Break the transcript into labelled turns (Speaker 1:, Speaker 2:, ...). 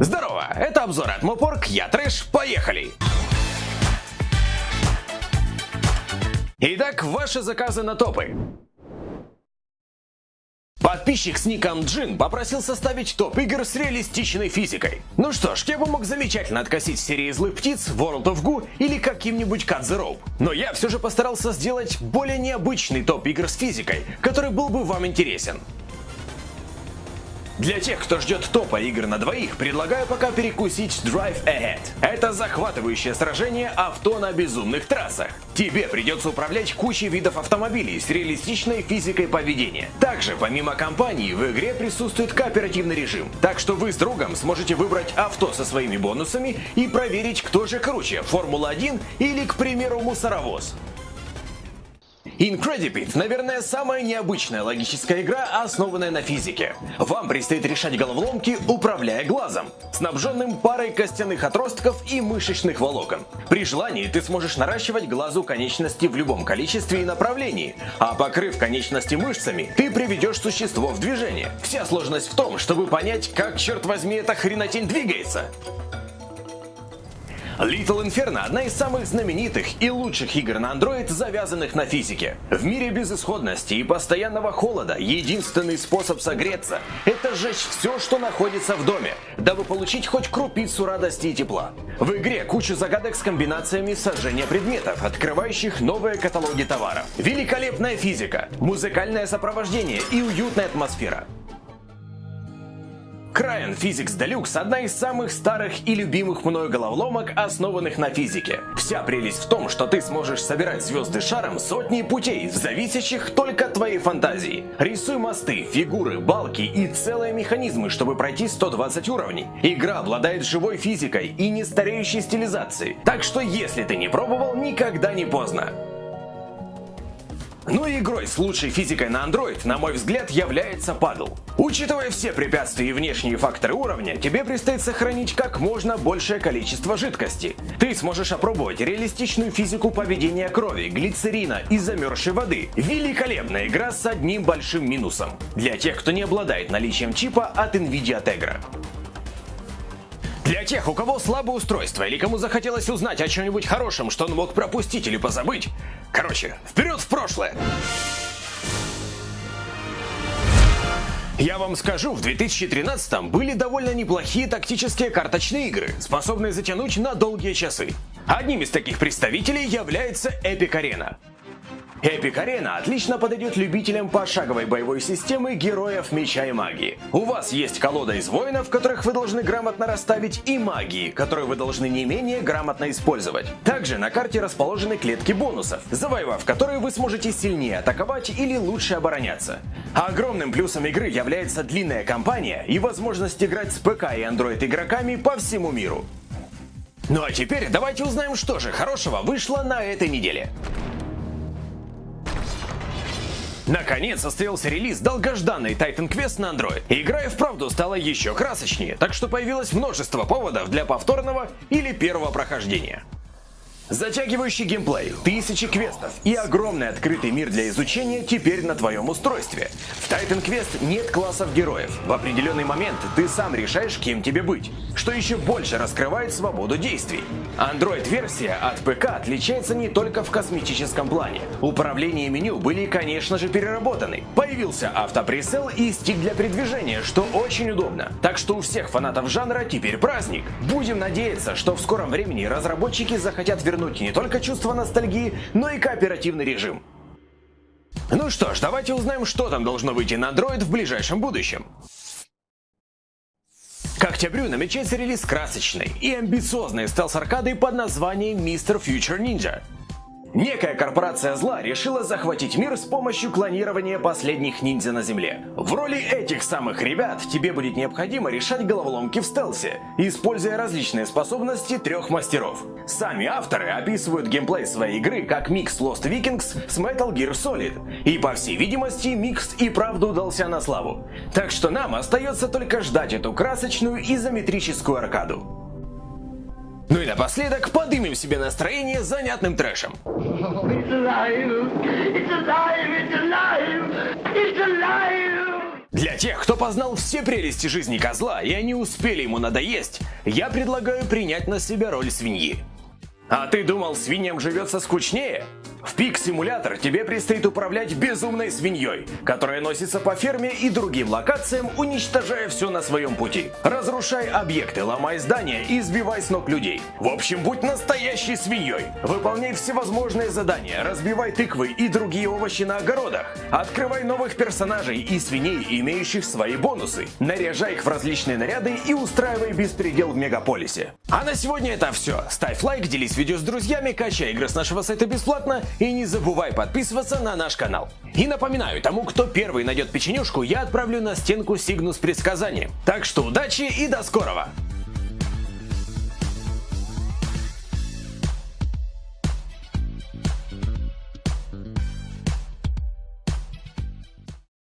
Speaker 1: Здорово, это обзор от Мопорг, я Трэш, поехали! Итак, ваши заказы на топы. Подписчик с ником Джин попросил составить топ игр с реалистичной физикой. Ну что ж, я бы мог замечательно откосить серии злых птиц, World of Goo или каким-нибудь Cut the Rope. Но я все же постарался сделать более необычный топ игр с физикой, который был бы вам интересен. Для тех, кто ждет топа игр на двоих, предлагаю пока перекусить Drive Ahead. Это захватывающее сражение авто на безумных трассах. Тебе придется управлять кучей видов автомобилей с реалистичной физикой поведения. Также, помимо компании, в игре присутствует кооперативный режим, так что вы с другом сможете выбрать авто со своими бонусами и проверить, кто же круче, Формула-1 или, к примеру, мусоровоз. Incredibit, наверное, самая необычная логическая игра, основанная на физике. Вам предстоит решать головоломки, управляя глазом, снабженным парой костяных отростков и мышечных волокон. При желании ты сможешь наращивать глазу конечности в любом количестве и направлении, а покрыв конечности мышцами, ты приведешь существо в движение. Вся сложность в том, чтобы понять, как, черт возьми, эта хренотень двигается. Little Inferno – одна из самых знаменитых и лучших игр на Android, завязанных на физике. В мире безысходности и постоянного холода единственный способ согреться – это сжечь все, что находится в доме, дабы получить хоть крупицу радости и тепла. В игре куча загадок с комбинациями сожжения предметов, открывающих новые каталоги товаров. Великолепная физика, музыкальное сопровождение и уютная атмосфера. Crying Physics Deluxe – одна из самых старых и любимых мною головоломок, основанных на физике. Вся прелесть в том, что ты сможешь собирать звезды шаром сотни путей, зависящих только от твоей фантазии. Рисуй мосты, фигуры, балки и целые механизмы, чтобы пройти 120 уровней. Игра обладает живой физикой и нестареющей стилизацией, так что если ты не пробовал, никогда не поздно. Ну игрой с лучшей физикой на Android, на мой взгляд, является Paddle. Учитывая все препятствия и внешние факторы уровня, тебе предстоит сохранить как можно большее количество жидкости. Ты сможешь опробовать реалистичную физику поведения крови, глицерина и замерзшей воды. Великолепная игра с одним большим минусом. Для тех, кто не обладает наличием чипа от Nvidia Tegra. Для тех, у кого слабое устройство или кому захотелось узнать о чем-нибудь хорошем, что он мог пропустить или позабыть. Короче, вперед в прошлое! Я вам скажу, в 2013 были довольно неплохие тактические карточные игры, способные затянуть на долгие часы. Одним из таких представителей является Epic Arena. Эпик Арена отлично подойдет любителям пошаговой боевой системы героев меча и магии. У вас есть колода из воинов, которых вы должны грамотно расставить, и магии, которую вы должны не менее грамотно использовать. Также на карте расположены клетки бонусов, завоевав которые вы сможете сильнее атаковать или лучше обороняться. Огромным плюсом игры является длинная кампания и возможность играть с ПК и Android игроками по всему миру. Ну а теперь давайте узнаем, что же хорошего вышло на этой неделе. Наконец состоялся релиз долгожданной Titan Quest на Android. Игра и вправду стала еще красочнее, так что появилось множество поводов для повторного или первого прохождения. Затягивающий геймплей, тысячи квестов и огромный открытый мир для изучения теперь на твоем устройстве. В Titan Quest нет классов героев. В определенный момент ты сам решаешь, кем тебе быть, что еще больше раскрывает свободу действий. Android-версия от ПК отличается не только в косметическом плане. Управление и меню были, конечно же, переработаны. Появился автопресел и стик для передвижения, что очень удобно. Так что у всех фанатов жанра теперь праздник. Будем надеяться, что в скором времени разработчики захотят вернуть вернуть не только чувство ностальгии, но и кооперативный режим. Ну что ж, давайте узнаем, что там должно выйти на Android в ближайшем будущем. К октябрю намечается релиз красочной и амбициозной стелс-аркады под названием Mr. Future Ninja. Некая корпорация зла решила захватить мир с помощью клонирования последних ниндзя на Земле. В роли этих самых ребят тебе будет необходимо решать головоломки в стелсе, используя различные способности трех мастеров. Сами авторы описывают геймплей своей игры как микс Lost Vikings с Metal Gear Solid. И по всей видимости, микс и правда удался на славу. Так что нам остается только ждать эту красочную изометрическую аркаду. Ну и напоследок подымем себе настроение занятным трэшем. Для тех, кто познал все прелести жизни козла и они успели ему надоесть, я предлагаю принять на себя роль свиньи. А ты думал, свиньям живется скучнее? В Пик-симулятор тебе предстоит управлять безумной свиньей, которая носится по ферме и другим локациям, уничтожая все на своем пути. Разрушай объекты, ломай здания и сбивай с ног людей. В общем, будь настоящей свиньей. Выполняй всевозможные задания, разбивай тыквы и другие овощи на огородах. Открывай новых персонажей и свиней, имеющих свои бонусы. Наряжай их в различные наряды и устраивай беспредел в мегаполисе. А на сегодня это все. Ставь лайк, делись видео с друзьями, качай игры с нашего сайта бесплатно и не забывай подписываться на наш канал. И напоминаю, тому, кто первый найдет печенюшку, я отправлю на стенку Сигну с предсказанием. Так что удачи и до скорого!